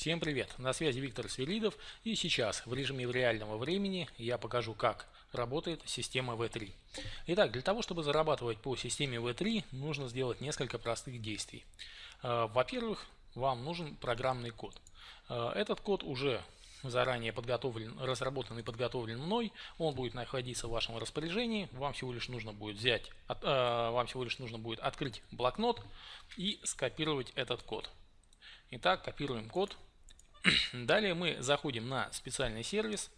Всем привет! На связи Виктор Свиридов и сейчас в режиме реального времени я покажу как работает система V3. Итак, для того чтобы зарабатывать по системе V3 нужно сделать несколько простых действий. Э, во-первых, вам нужен программный код. Э, этот код уже заранее подготовлен, разработан и подготовлен мной, он будет находиться в вашем распоряжении, вам всего лишь нужно будет взять, э, вам всего лишь нужно будет открыть блокнот и скопировать этот код. Итак, копируем код, Далее мы заходим на специальный сервис,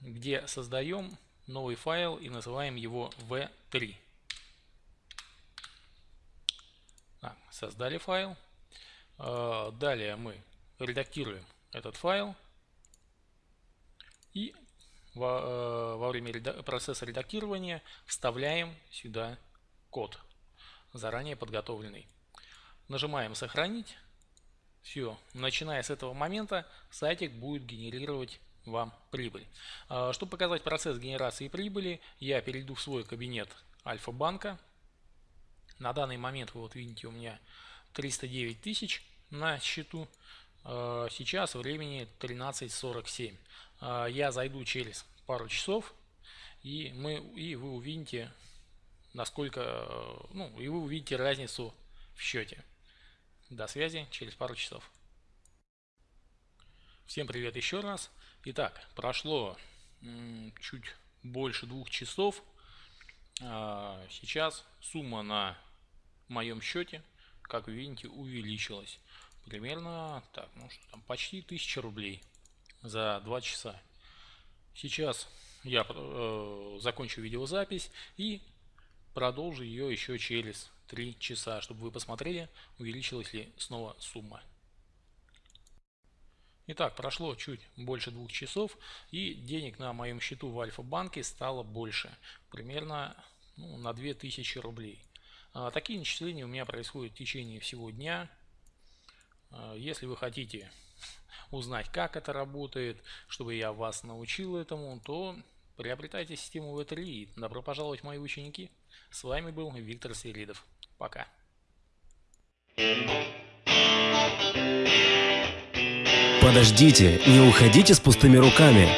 где создаем новый файл и называем его v3. Так, создали файл. А, далее мы редактируем этот файл. И во, э, во время процесса редактирования вставляем сюда код, заранее подготовленный. Нажимаем «Сохранить». Все, начиная с этого момента сайтик будет генерировать вам прибыль. А, чтобы показать процесс генерации прибыли, я перейду в свой кабинет Альфа-банка. На данный момент вы вот видите у меня 309 тысяч на счету. А, сейчас времени 13.47. А, я зайду через пару часов и, мы, и вы увидите насколько, ну и вы увидите разницу в счете. До связи через пару часов. Всем привет еще раз. Итак, прошло чуть больше двух часов. А, сейчас сумма на моем счете, как вы видите, увеличилась. Примерно так, ну что там, почти 1000 рублей за 2 часа. Сейчас я э, закончу видеозапись и продолжу ее еще через 3 часа, чтобы вы посмотрели, увеличилась ли снова сумма. Итак, прошло чуть больше двух часов и денег на моем счету в Альфа-банке стало больше, примерно ну, на 2000 рублей. А, такие начисления у меня происходят в течение всего дня. А, если вы хотите узнать, как это работает, чтобы я вас научил этому, то приобретайте систему V3 и добро пожаловать мои ученики. С вами был Виктор Свиридов. Пока. Подождите, не уходите с пустыми руками.